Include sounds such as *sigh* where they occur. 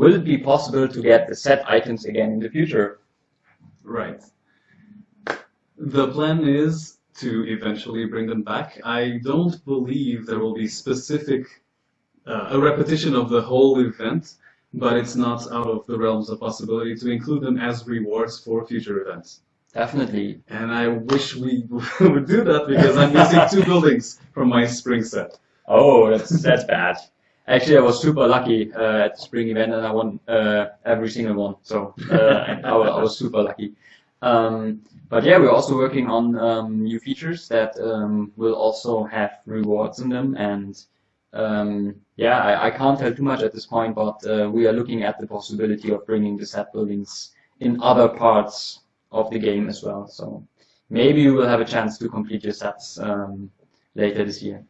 will it be possible to get the set items again in the future? Right. The plan is to eventually bring them back. I don't believe there will be specific uh, a repetition of the whole event, but it's not out of the realms of possibility to include them as rewards for future events. Definitely. And I wish we *laughs* would do that because I'm missing two *laughs* buildings from my spring set. Oh, that's that's bad. Actually, I was super lucky uh, at the spring event, and I won uh, every single one. So uh, I, I was super lucky. Um, but yeah, we're also working on um, new features that um, will also have rewards in them. And um, yeah, I, I can't tell too much at this point, but uh, we are looking at the possibility of bringing the set buildings in other parts of the game as well. So maybe you will have a chance to complete your sets um, later this year.